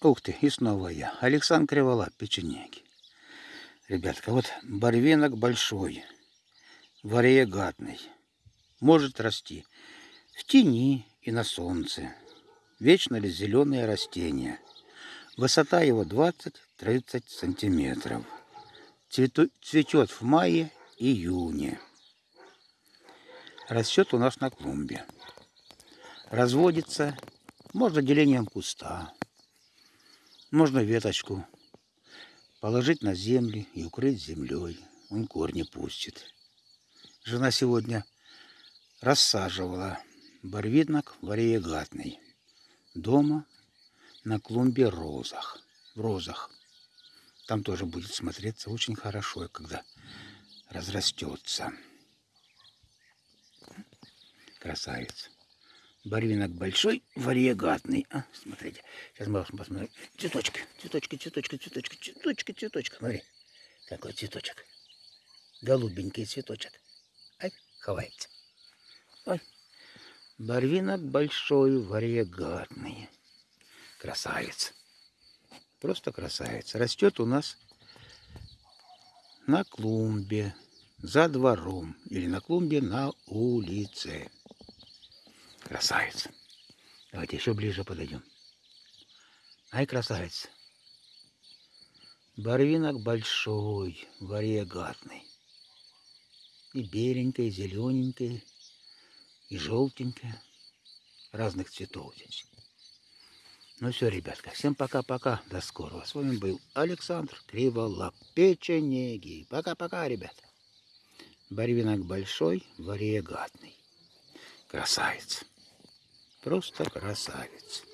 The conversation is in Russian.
Ух ты, и снова я. Александр Криволап, печенеги. Ребятка, вот барвинок большой, вариегатный. Может расти в тени и на солнце. Вечно ли зеленое растение. Высота его 20-30 сантиметров. Цвету, цветет в мае-июне. Растет у нас на клумбе. Разводится, можно делением куста, можно веточку положить на землю и укрыть землей. Он корни пустит. Жена сегодня рассаживала барвинок вариегатный дома на клумбе розах, в розах. Там тоже будет смотреться очень хорошо, когда разрастется. Красавец. Барвинок большой, вариегатный. А, смотрите. Сейчас мы посмотрим. Цветочки, цветочки, цветочки, цветочки, цветочки, цветочки. Смотри, какой цветочек. Голубенький цветочек. Ай, ховается. Ой. Барвинок большой, вариегатный. Красавец. Просто красавец. Растет у нас на клумбе, за двором. Или на клумбе на улице. Красавец. Давайте еще ближе подойдем. Ай, красавец. Барвинок большой, вариегатный. И беленький, и зелененький, и желтенький. Разных цветов здесь. Ну все, ребятка, всем пока-пока, до скорого. С вами был Александр Криволап, печенеги. Пока-пока, ребята. Барвинок большой, вариегатный. Красавец. Просто красавец.